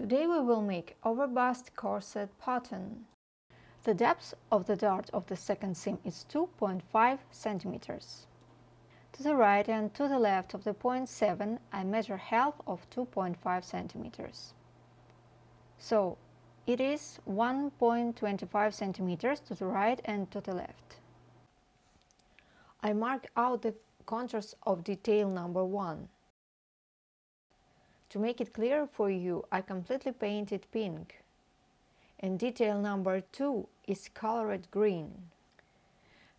Today we will make overbust corset pattern. The depth of the dart of the second seam is 2.5 centimeters. To the right and to the left of the point 7 I measure half of 2.5 centimeters. So it is 1.25 centimeters to the right and to the left. I mark out the contours of detail number 1. To make it clear for you, I completely painted pink. And detail number 2 is colored green.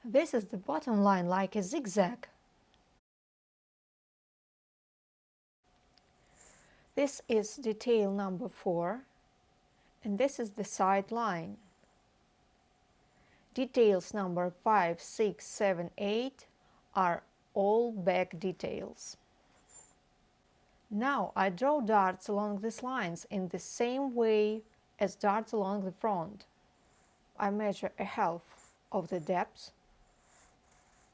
This is the bottom line like a zigzag. This is detail number 4 and this is the side line. Details number 5, 6, 7, 8 are all back details. Now I draw darts along these lines in the same way as darts along the front. I measure a half of the depth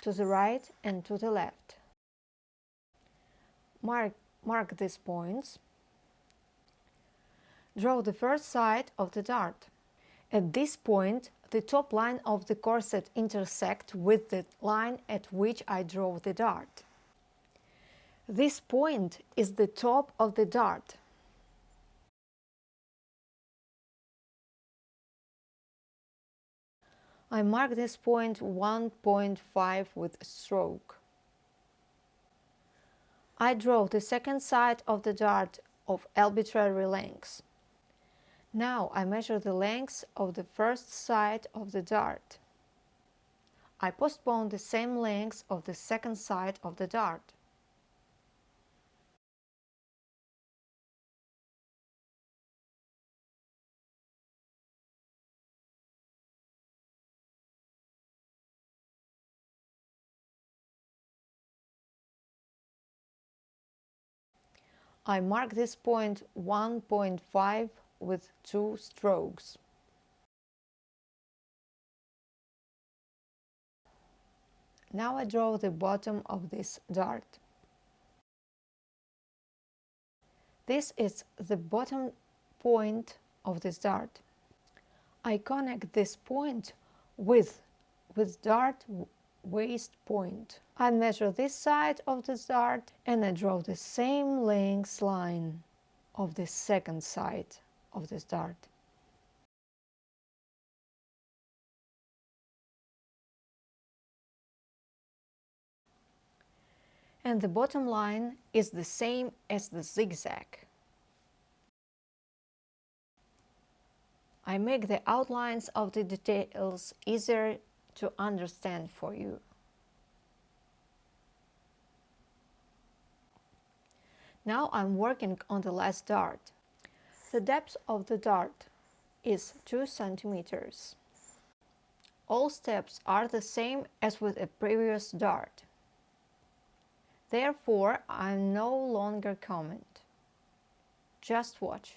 to the right and to the left. Mark, mark these points. Draw the first side of the dart. At this point, the top line of the corset intersect with the line at which I draw the dart. This point is the top of the dart. I mark this point 1.5 with a stroke. I draw the second side of the dart of arbitrary length. Now I measure the length of the first side of the dart. I postpone the same length of the second side of the dart. I mark this point 1.5 with two strokes. Now I draw the bottom of this dart. This is the bottom point of this dart. I connect this point with, with dart waist point. I measure this side of the dart and I draw the same length line of the second side of this dart. And the bottom line is the same as the zigzag. I make the outlines of the details easier to understand for you. Now I'm working on the last dart. The depth of the dart is 2 centimeters. All steps are the same as with a previous dart. Therefore, I no longer comment. Just watch.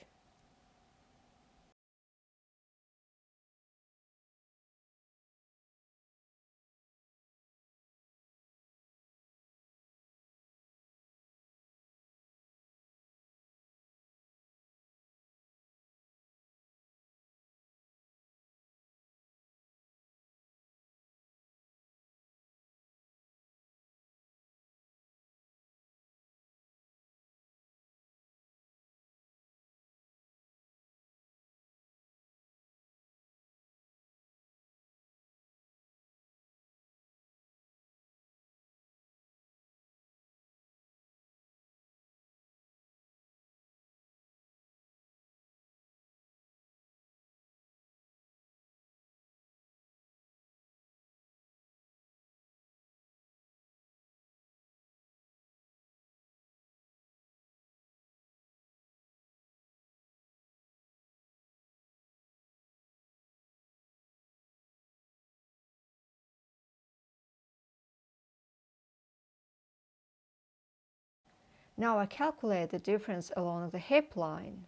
Now I calculate the difference along the hip line.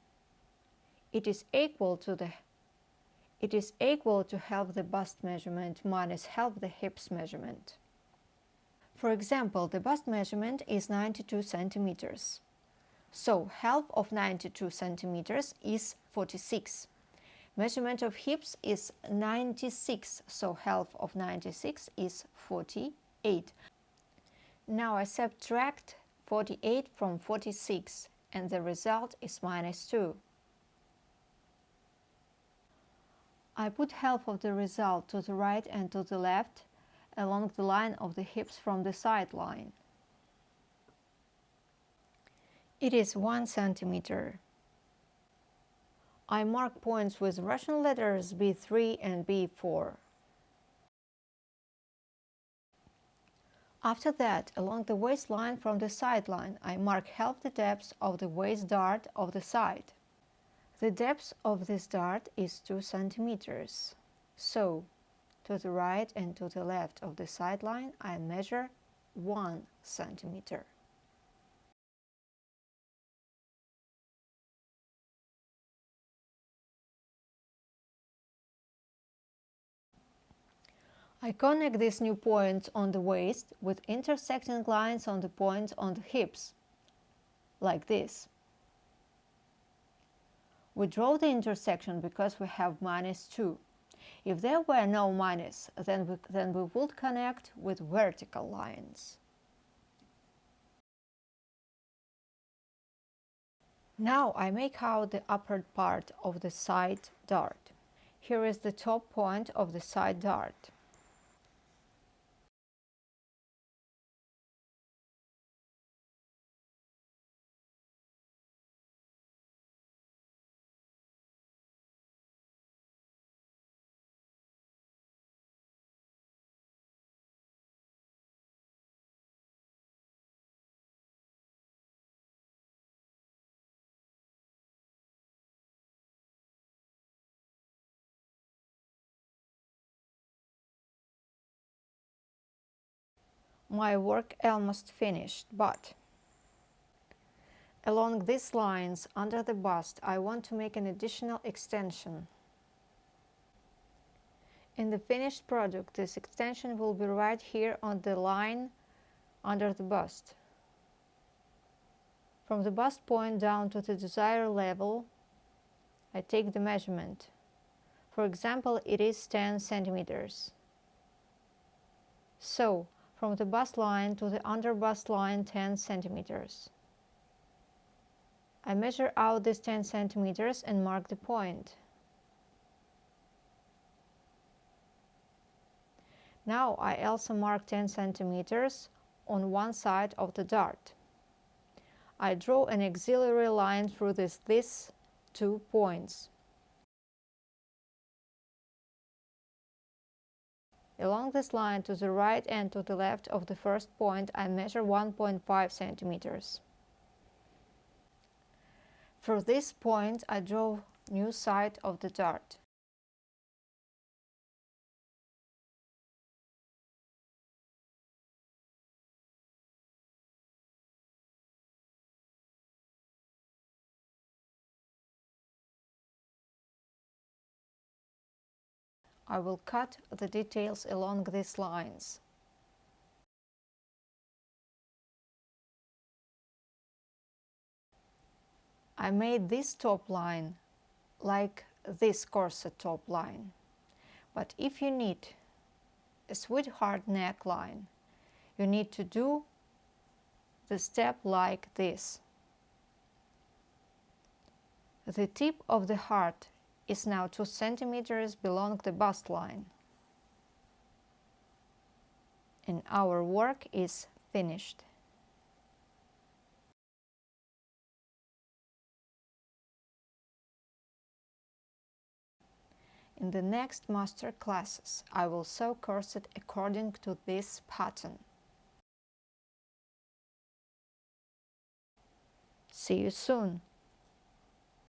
It is equal to the it is equal to half the bust measurement minus half the hips measurement. For example, the bust measurement is 92 centimeters. So half of 92 centimeters is 46. Measurement of hips is 96, so half of 96 is 48. Now I subtract 48 from 46 and the result is minus 2. I put half of the result to the right and to the left along the line of the hips from the side line. It is 1 centimeter. I mark points with Russian letters B3 and B4. After that, along the waistline from the sideline, I mark half the depth of the waist dart of the side. The depth of this dart is 2 centimeters. So, to the right and to the left of the sideline, I measure 1 centimeter. I connect these new points on the waist with intersecting lines on the points on the hips, like this. We draw the intersection because we have minus 2. If there were no minus, then we, then we would connect with vertical lines. Now I make out the upper part of the side dart. Here is the top point of the side dart. My work almost finished, but along these lines under the bust I want to make an additional extension. In the finished product this extension will be right here on the line under the bust. From the bust point down to the desired level I take the measurement. For example, it is 10 centimeters. So, from the bust line to the under bust line 10 centimeters. I measure out this 10 centimeters and mark the point. Now I also mark 10 centimeters on one side of the dart. I draw an auxiliary line through this, these two points. Along this line to the right and to the left of the first point I measure 1.5 centimeters. For this point I draw new side of the dart. I will cut the details along these lines. I made this top line like this corset top line. But if you need a sweetheart neckline, you need to do the step like this. The tip of the heart is now 2 centimeters below the bust line. And our work is finished. In the next master classes, I will sew corset according to this pattern. See you soon!